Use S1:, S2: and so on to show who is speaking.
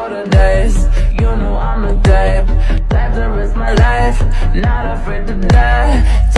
S1: for the days. You know I'm the type Type to risk my life. Not afraid to die.